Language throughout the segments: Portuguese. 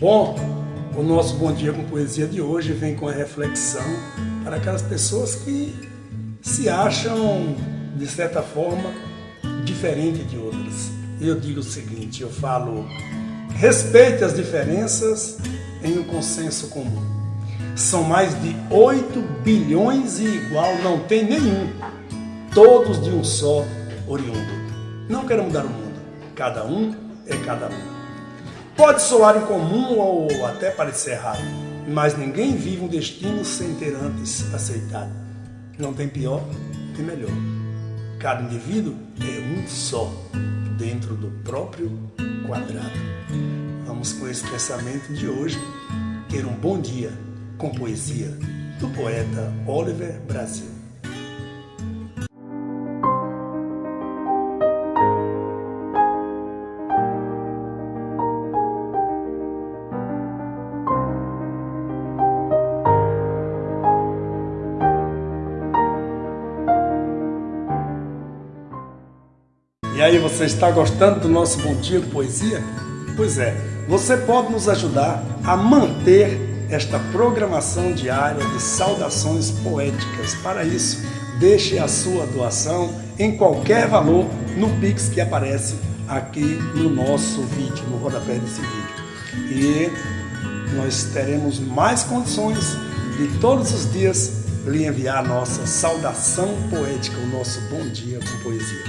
Bom, o nosso Bom Dia com Poesia de hoje vem com a reflexão para aquelas pessoas que se acham, de certa forma, diferente de outras. Eu digo o seguinte, eu falo, respeite as diferenças em um consenso comum. São mais de 8 bilhões e igual não tem nenhum, todos de um só oriundo. Não quero mudar o mundo, cada um é cada um. Pode soar incomum ou até parecer errado, mas ninguém vive um destino sem ter antes aceitado. Não tem pior, tem melhor. Cada indivíduo é um só, dentro do próprio quadrado. Vamos com esse pensamento de hoje ter um bom dia com poesia do poeta Oliver Brasil. E aí, você está gostando do nosso Bom Dia Poesia? Pois é, você pode nos ajudar a manter esta programação diária de saudações poéticas. Para isso, deixe a sua doação em qualquer valor no Pix que aparece aqui no nosso vídeo, no rodapé desse vídeo. E nós teremos mais condições de todos os dias lhe enviar a nossa saudação poética, o nosso bom dia com poesia.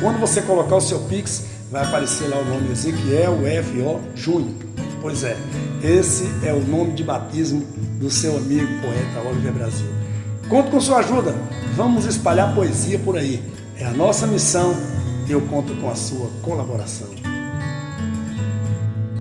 Quando você colocar o seu Pix, vai aparecer lá o nome Ezequiel F.O. Júnior. Pois é, esse é o nome de batismo do seu amigo poeta Oliver Brasil. Conto com sua ajuda, vamos espalhar poesia por aí. É a nossa missão e eu conto com a sua colaboração.